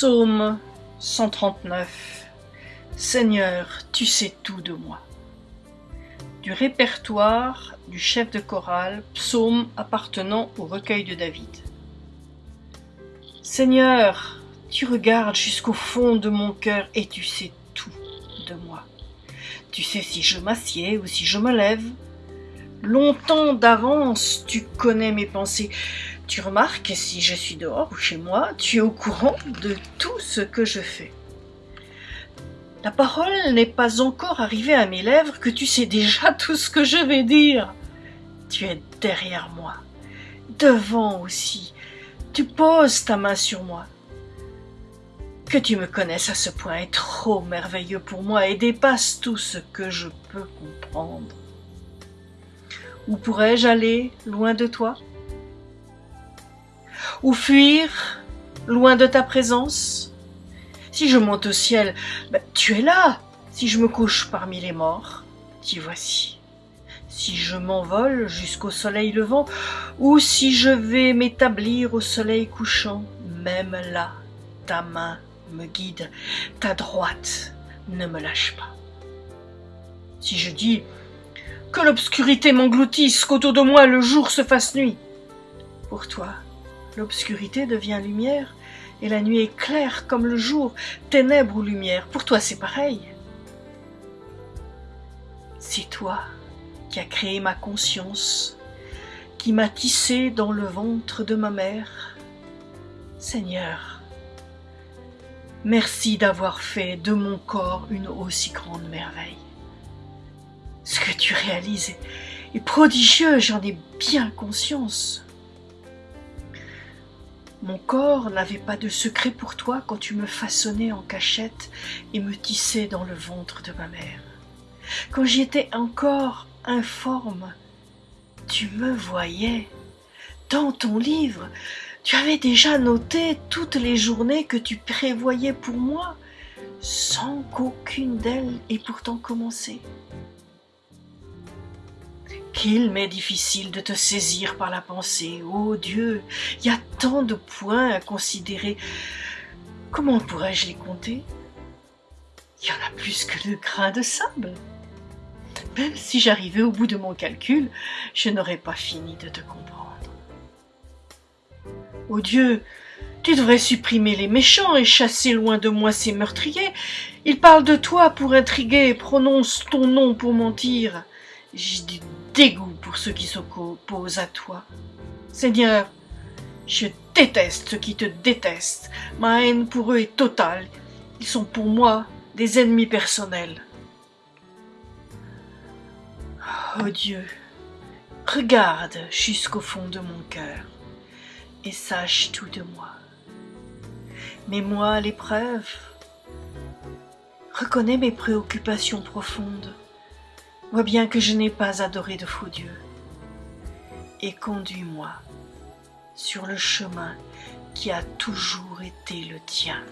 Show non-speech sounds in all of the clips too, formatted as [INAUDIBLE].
Psaume 139 Seigneur, tu sais tout de moi. Du répertoire du chef de chorale, psaume appartenant au recueil de David. Seigneur, tu regardes jusqu'au fond de mon cœur et tu sais tout de moi. Tu sais si je m'assieds ou si je me lève. Longtemps d'avance, tu connais mes pensées. Tu remarques si je suis dehors ou chez moi, tu es au courant de tout ce que je fais. La parole n'est pas encore arrivée à mes lèvres que tu sais déjà [LAUGHS] tout ce que je vais dire. Tu es derrière moi, devant aussi. Tu poses ta main sur moi. Que tu me connaisses à ce point est trop merveilleux pour moi et dépasse tout ce que je peux comprendre. Où pourrais-je aller loin de toi? Ou fuir loin de ta présence Si je monte au ciel, ben, tu es là. Si je me couche parmi les morts, t'y voici. Si je m'envole jusqu'au soleil levant, ou si je vais m'établir au soleil couchant, même là, ta main me guide, ta droite ne me lâche pas. Si je dis que l'obscurité m'engloutisse, qu'autour de moi le jour se fasse nuit, pour toi, L'obscurité devient lumière, et la nuit est claire comme le jour, ténèbres ou lumière. Pour toi, c'est pareil. C'est toi qui as créé ma conscience, qui m'a tissé dans le ventre de ma mère. Seigneur, merci d'avoir fait de mon corps une aussi grande merveille. Ce que tu réalises est prodigieux, j'en ai bien conscience. Mon corps n'avait pas de secret pour toi quand tu me façonnais en cachette et me tissais dans le ventre de ma mère. Quand j'étais encore informe, tu me voyais. Dans ton livre, tu avais déjà noté toutes les journées que tu prévoyais pour moi, sans qu'aucune d'elles ait pourtant commencé qu'il m'est difficile de te saisir par la pensée. Ô oh Dieu, il y a tant de points à considérer. Comment pourrais-je les compter? Il y en a plus que le grain de sable. Même si j'arrivais au bout de mon calcul, je n'aurais pas fini de te comprendre. Ô oh Dieu, tu devrais supprimer les méchants et chasser loin de moi ces meurtriers. Ils parlent de toi pour intriguer et prononcent ton nom pour mentir. Du dégoût pour ceux qui s'opposent à toi. Seigneur, je déteste ceux qui te détestent. Ma haine pour eux est totale. Ils sont pour moi des ennemis personnels. Oh Dieu, regarde jusqu'au fond de mon cœur et sache tout de moi. Mets-moi à l'épreuve. Reconnais mes préoccupations profondes. Vois bien que je n'ai pas adoré de faux dieux. Et conduis-moi sur le chemin qui a toujours été le tien.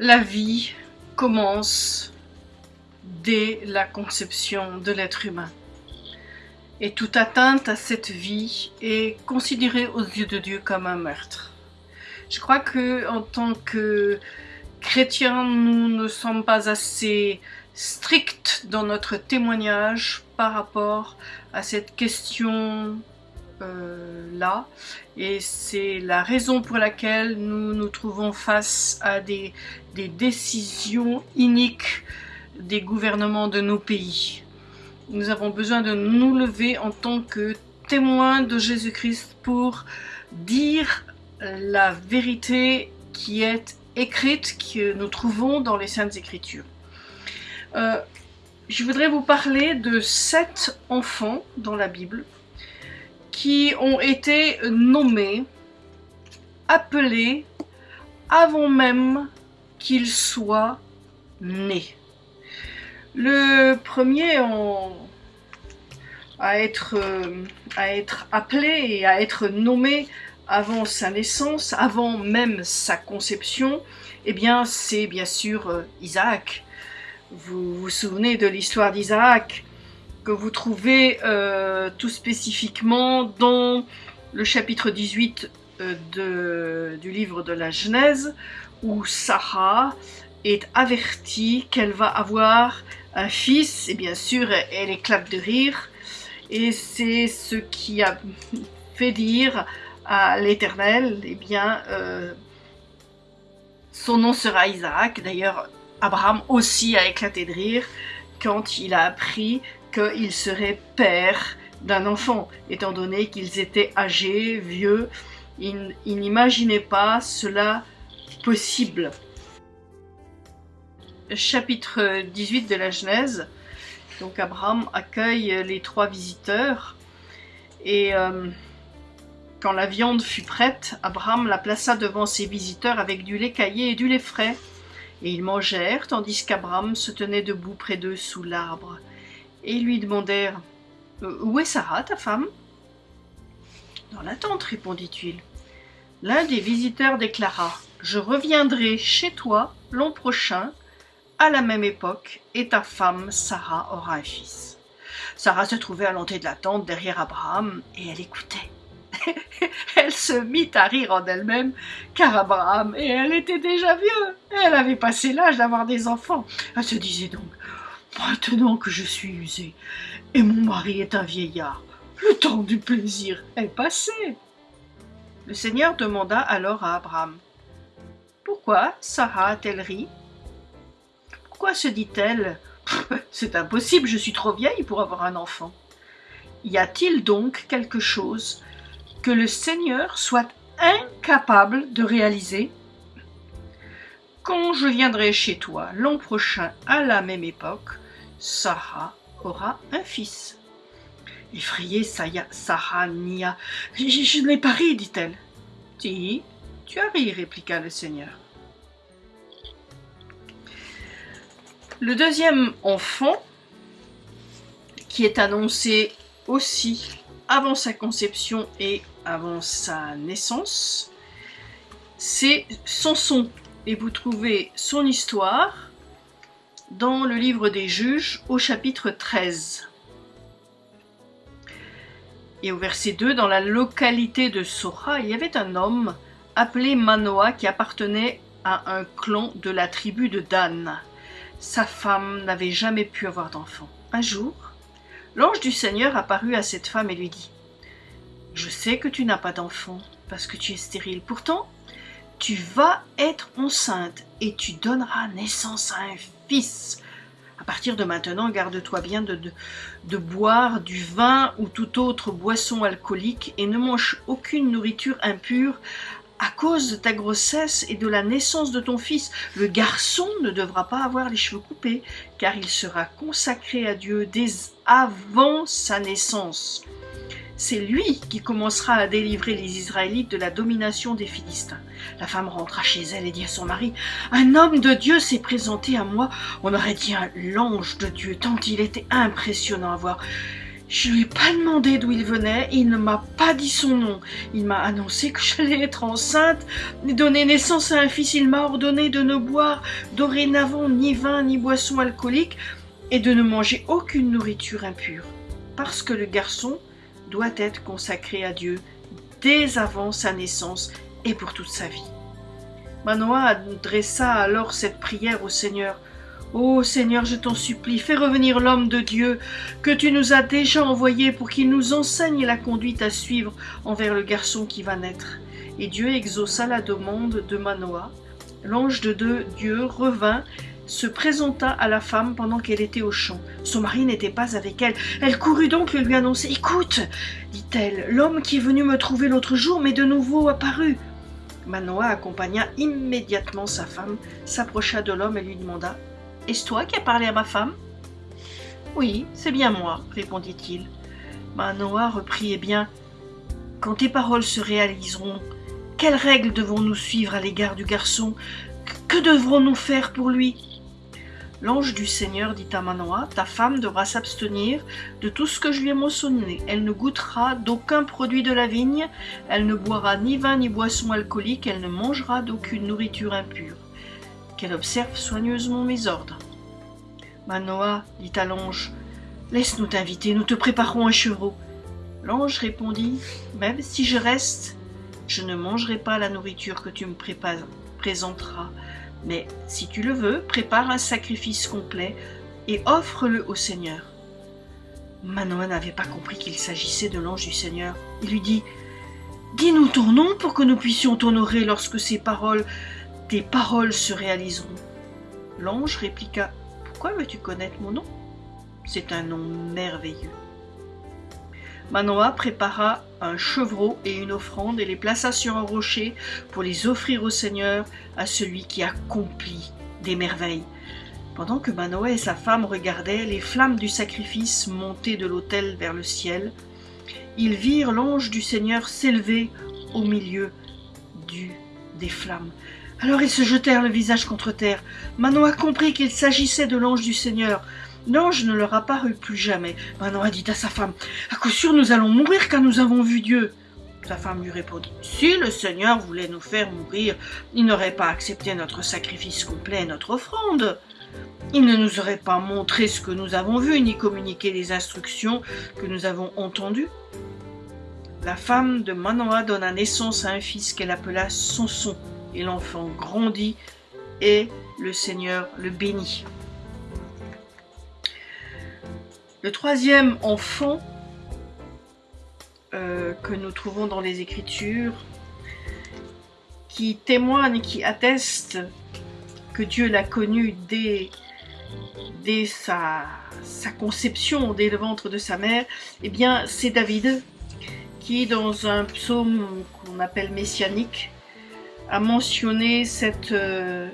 La vie commence dès la conception de l'être humain. Et toute atteinte à cette vie est considérée aux yeux de Dieu comme un meurtre. Je crois que en tant que chrétiens, nous ne sommes pas assez stricts dans notre témoignage par rapport à cette question euh, là et c'est la raison pour laquelle nous nous trouvons face à des, décisions iniques des gouvernements de nos pays. Nous avons besoin de nous lever en tant que témoins de Jésus-Christ pour dire la vérité qui est écrite, que nous trouvons dans les Saintes Écritures. Euh, je voudrais vous parler de sept enfants dans la Bible qui ont été nommés, appelés avant même qu'ils soient nés. Le premier à, être, euh, à être appelé et à être nommé avant sa naissance, avant même sa conception, eh bien c'est bien sûr euh, Isaac. Vous vous souvenez de l'histoire d'Isaac? Que vous trouvez euh, tout spécifiquement dans le chapitre 18 euh, du livre de la Genèse où Sarah est avertie qu'elle va avoir un fils et bien sûr elle éclate de rire et c'est ce qui a fait dire à l'Éternel, eh bien, euh, son nom sera Isaac. D'ailleurs, Abraham aussi a éclaté de rire quand il a appris qu'il serait père d'un enfant, étant donné qu'ils étaient âgés, vieux. Il, il n'imaginait pas cela possible. Chapitre 18 de la Genèse. Donc Abraham accueille les trois visiteurs et euh, quand la viande fut prête, Abraham la plaça devant ses visiteurs avec du lait caillé et du lait frais. Et ils mangèrent, tandis qu'Abraham se tenait debout près d'eux sous l'arbre. Et lui demandèrent euh, Où est Sarah, ta femme? Dans la tente, répondit-il. L'un des visiteurs déclara Je reviendrai chez toi l'an prochain, à la même époque, et ta femme Sarah aura un fils. Sarah se trouvait à l'entrée de la tente derrière Abraham, et elle écoutait. [LAUGHS] elle se mit à rire en elle-même, car Abraham et elle étaient déjà vieux. Elle avait passé l'âge d'avoir des enfants. Elle se disait donc, maintenant que je suis usée, et mon mari est un vieillard, le temps du plaisir est passé. Le Seigneur demanda alors à Abraham, Pourquoi Sarah a-t-elle ri? Pourquoi se dit-elle [LAUGHS] C'est impossible, je suis trop vieille pour avoir un enfant. Y a-t-il donc quelque chose que le Seigneur soit incapable de réaliser? Quand je viendrai chez toi l'an prochain à la même époque, Sarah aura un fils. Effrayée, Sarah nia. Je, je n'ai pas ri, dit-elle. Si, tu as ri, répliqua le Seigneur. Le deuxième enfant, qui est annoncé aussi avant sa conception et avant sa naissance, c'est Samson. Et vous trouvez son histoire dans le livre des juges au chapitre 13. Et au verset 2, dans la localité de Sora, il y avait un homme appelé Manoah qui appartenait à un clan de la tribu de Dan. Sa femme n'avait jamais pu avoir d'enfant. Un jour, L'ange du Seigneur apparut à cette femme et lui dit Je sais que tu n'as pas d'enfant parce que tu es stérile. Pourtant, tu vas être enceinte et tu donneras naissance à un fils. À partir de maintenant, garde-toi bien de, de, de, boire du vin ou toute autre boisson alcoolique et ne mange aucune nourriture impure à cause de ta grossesse et de la naissance de ton fils, le garçon ne devra pas avoir les cheveux coupés, car il sera consacré à Dieu dès avant sa naissance. C'est lui qui commencera à délivrer les Israélites de la domination des Philistins. La femme rentra chez elle et dit à son mari, Un homme de Dieu s'est présenté à moi. On aurait dit un l'ange de Dieu, tant il était impressionnant à voir. Je lui ai pas demandé d'où il venait, il ne m'a pas dit son nom. Il m'a annoncé que j'allais être enceinte donner naissance à un fils. Il m'a ordonné de ne boire dorénavant ni vin ni boisson alcoolique et de ne manger aucune nourriture impure, parce que le garçon doit être consacré à Dieu dès avant sa naissance et pour toute sa vie. Manoah adressa alors cette prière au Seigneur. Ô Seigneur, je t'en supplie, fais revenir l'homme de Dieu que tu nous as déjà envoyé pour qu'il nous enseigne la conduite à suivre envers le garçon qui va naître. Et Dieu exauça la demande de Manoah. L'ange de Dieu revint, se présenta à la femme pendant qu'elle était au champ. Son mari n'était pas avec elle. Elle courut donc lui annoncer. Écoute, dit-elle, l'homme qui est venu me trouver l'autre jour m'est de nouveau apparu. Manoah accompagna immédiatement sa femme, s'approcha de l'homme et lui demanda Est-ce toi qui as parlé à ma femme? Oui, c'est bien moi, répondit-il. Manoah reprit Eh bien, quand tes paroles se réaliseront, quelles règles devons-nous suivre à l'égard du garçon? Que devrons-nous faire pour lui? L'ange du Seigneur dit à Manoah, ta femme devra s'abstenir de tout ce que je lui ai mentionné. Elle ne goûtera d'aucun produit de la vigne, elle ne boira ni vin ni boisson alcoolique, elle ne mangera d'aucune nourriture impure. Qu'elle observe soigneusement mes ordres. Manoah dit à l'ange, laisse-nous t'inviter, nous te préparons un chevreau. L'ange répondit, même si je reste, je ne mangerai pas la nourriture que tu me présenteras mais si tu le veux, prépare un sacrifice complet et offre-le au Seigneur. Manoah n'avait pas compris qu'il s'agissait de l'ange du Seigneur. Il lui dit Dis-nous ton nom pour que nous puissions t'honorer lorsque ces paroles, tes paroles se réaliseront. L'ange répliqua Pourquoi veux-tu connaître mon nom? C'est un nom merveilleux. Manoah prépara un chevreau et une offrande et les plaça sur un rocher pour les offrir au Seigneur, à celui qui accomplit des merveilles. Pendant que Manoah et sa femme regardaient les flammes du sacrifice monter de l'autel vers le ciel, ils virent l'ange du Seigneur s'élever au milieu des flammes. Alors ils se jetèrent le visage contre terre. Manoah comprit qu'il s'agissait de l'ange du Seigneur. L'ange ne leur apparut plus jamais. Manoah dit à sa femme, À coup sûr nous allons mourir car nous avons vu Dieu. Sa femme lui répondit, Si le Seigneur voulait nous faire mourir, il n'aurait pas accepté notre sacrifice complet et notre offrande. Il ne nous aurait pas montré ce que nous avons vu, ni communiqué les instructions que nous avons entendues. La femme de Manoah donna naissance à un fils qu'elle appela Samson, et l'enfant grandit, et le Seigneur le bénit. Le troisième enfant euh, que nous trouvons dans les Écritures, qui témoigne, qui atteste que Dieu l'a connu dès, dès sa, conception, dès le ventre de sa mère, eh bien c'est David, qui dans un psaume qu'on appelle messianique, a mentionné cette, euh,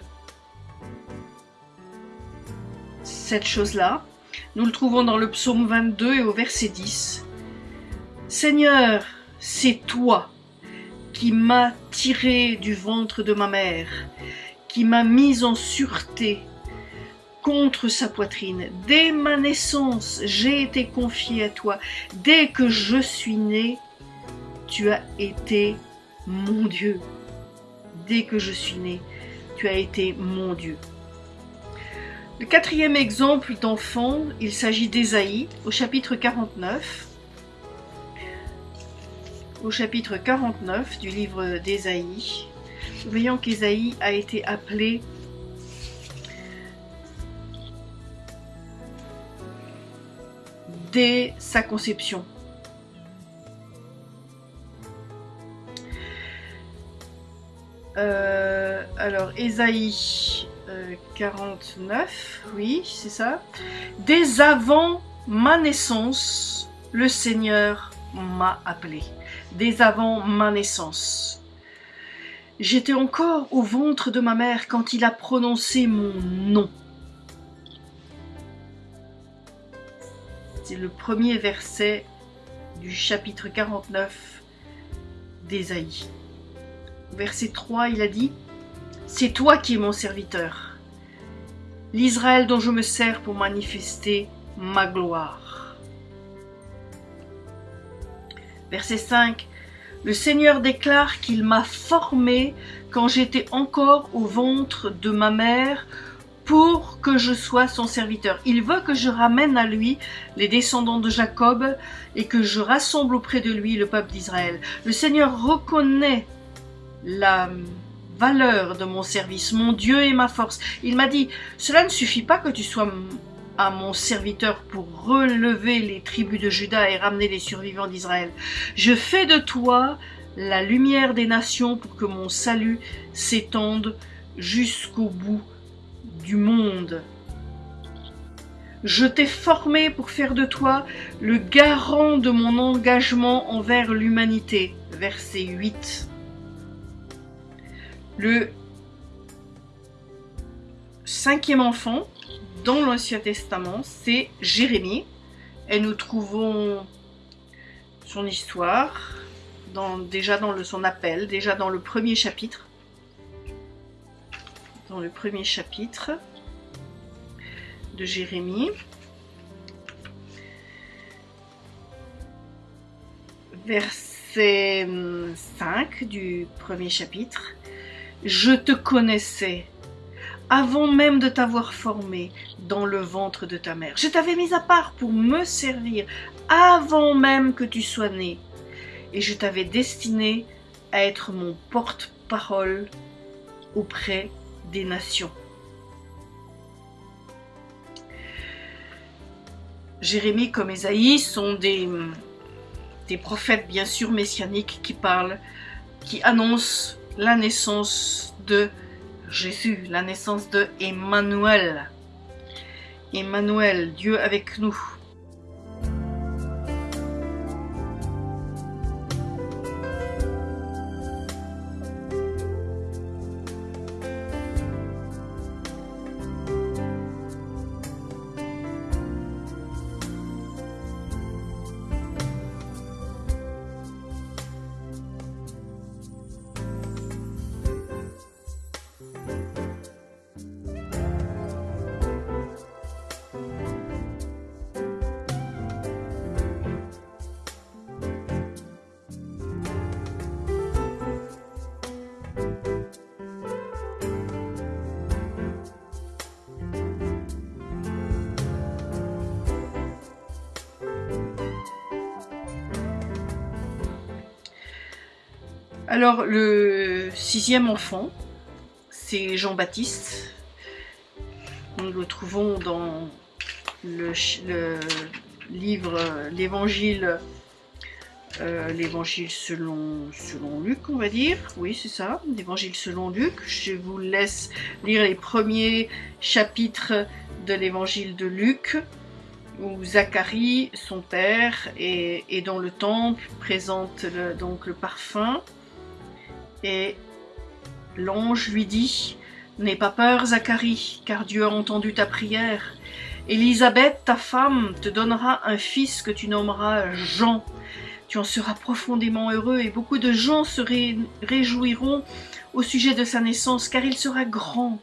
cette chose-là. Nous le trouvons dans le psaume 22 et au verset 10. Seigneur, c'est toi qui m'as tiré du ventre de ma mère, qui m'a mis en sûreté contre sa poitrine. Dès ma naissance, j'ai été confié à toi. Dès que je suis né, tu as été mon Dieu. Dès que je suis né, tu as été mon Dieu. Le quatrième exemple d'enfant, il s'agit d'Ésaïe au chapitre 49. Au chapitre 49 du livre d'Ésaïe, voyons qu'Ésaïe a été appelé dès sa conception. Euh, alors, Ésaïe 49, oui, c'est ça. Dès avant ma naissance, le Seigneur m'a appelé. Dès avant ma naissance. J'étais encore au ventre de ma mère quand il a prononcé mon nom. C'est le premier verset du chapitre 49 d'Ésaïe. Verset 3, il a dit c'est toi qui es mon serviteur, l'Israël dont je me sers pour manifester ma gloire. Verset 5. Le Seigneur déclare qu'il m'a formé quand j'étais encore au ventre de ma mère pour que je sois son serviteur. Il veut que je ramène à lui les descendants de Jacob et que je rassemble auprès de lui le peuple d'Israël. Le Seigneur reconnaît la valeur de mon service, mon Dieu est ma force. Il m'a dit, cela ne suffit pas que tu sois à mon serviteur pour relever les tribus de Juda et ramener les survivants d'Israël. Je fais de toi la lumière des nations pour que mon salut s'étende jusqu'au bout du monde. Je t'ai formé pour faire de toi le garant de mon engagement envers l'humanité. Verset 8. Le cinquième enfant dans l'Ancien Testament, c'est Jérémie. Et nous trouvons son histoire déjà dans son appel, déjà dans le premier chapitre. Dans le premier chapitre de Jérémie. Verset 5 du premier chapitre. Je te connaissais avant même de t'avoir formé dans le ventre de ta mère. Je t'avais mis à part pour me servir avant même que tu sois né. Et je t'avais destiné à être mon porte-parole auprès des nations. Jérémie comme Ésaïe sont des, des prophètes bien sûr messianiques qui parlent, qui annoncent la naissance de Jésus, la naissance de Emmanuel. Emmanuel, Dieu avec nous. Alors, le sixième enfant, c'est Jean-Baptiste. Nous le trouvons dans le, livre, l'évangile, euh, l'évangile selon, selon Luc, on va dire. Oui, c'est ça, l'évangile selon Luc. Je vous laisse lire les premiers chapitres de l'évangile de Luc où Zacharie, son père, est, dans le temple, présente donc le parfum et l'ange lui dit N'aie pas peur, Zacharie, car Dieu a entendu ta prière. Élisabeth, ta femme, te donnera un fils que tu nommeras Jean. Tu en seras profondément heureux et beaucoup de gens se réjouiront au sujet de sa naissance, car il sera grand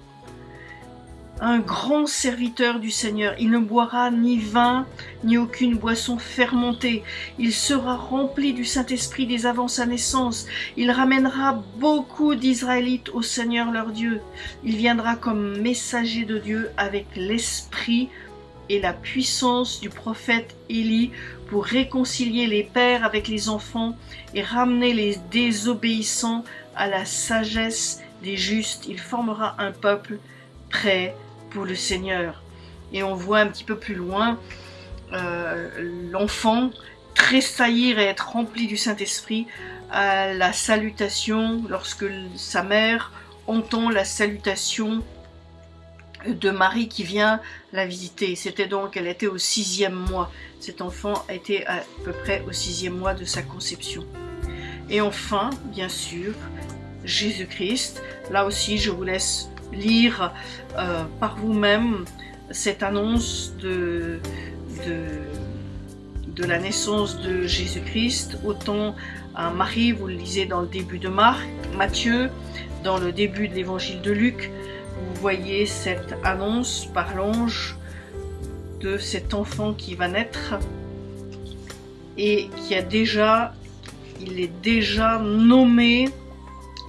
un grand serviteur du Seigneur. Il ne boira ni vin, ni aucune boisson fermentée. Il sera rempli du Saint-Esprit dès avant sa naissance. Il ramènera beaucoup d'Israélites au Seigneur leur Dieu. Il viendra comme messager de Dieu avec l'Esprit et la puissance du prophète Élie pour réconcilier les pères avec les enfants et ramener les désobéissants à la sagesse des justes. Il formera un peuple prêt pour le Seigneur. Et on voit un petit peu plus loin euh, l'enfant tressaillir et être rempli du Saint-Esprit à la salutation lorsque sa mère entend la salutation de Marie qui vient la visiter. C'était donc, elle était au sixième mois. Cet enfant était à peu près au sixième mois de sa conception. Et enfin, bien sûr, Jésus-Christ. Là aussi, je vous laisse lire euh, par vous-même cette annonce de, la naissance de Jésus-Christ, autant Marie, vous le lisez dans le début de Marc, Matthieu, dans le début de l'évangile de Luc, vous voyez cette annonce par l'ange de cet enfant qui va naître et qui a déjà il est déjà nommé,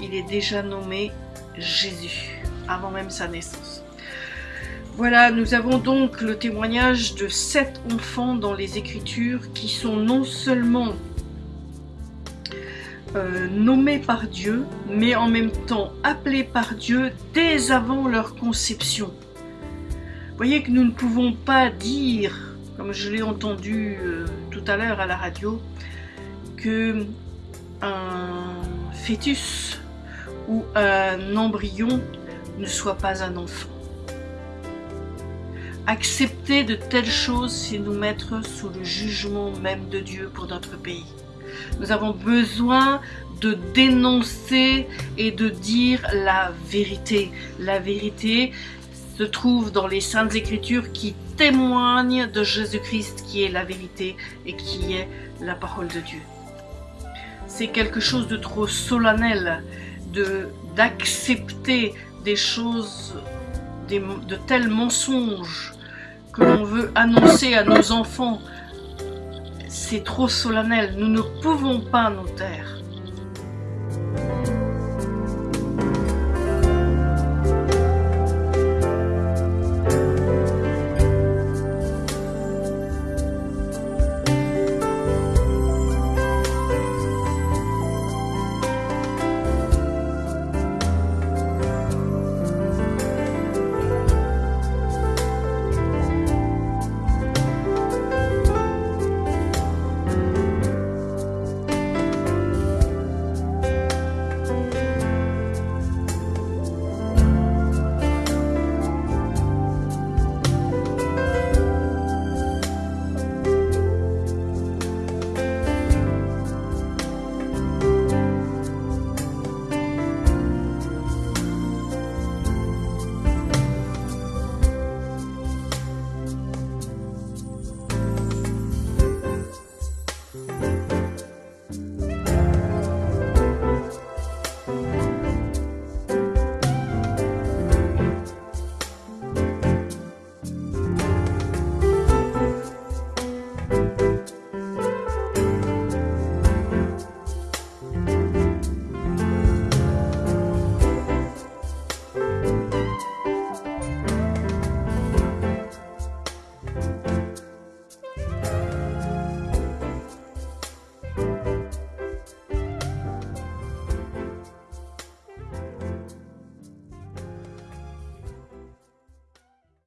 il est déjà nommé Jésus, avant même sa naissance. Voilà, nous avons donc le témoignage de sept enfants dans les Écritures qui sont non seulement euh, nommés par Dieu, mais en même temps appelés par Dieu dès avant leur conception. Voyez que nous ne pouvons pas dire, comme je l'ai entendu euh, tout à l'heure à la radio, que un fœtus ou un embryon ne soit pas un enfant. Accepter de telles choses, c'est nous mettre sous le jugement même de Dieu pour notre pays. Nous avons besoin de dénoncer et de dire la vérité. La vérité se trouve dans les Saintes Écritures qui témoignent de Jésus-Christ qui est la vérité et qui est la parole de Dieu. C'est quelque chose de trop solennel d'accepter des choses, de tels mensonges que l'on veut annoncer à nos enfants. C'est trop solennel. Nous ne pouvons pas nous taire.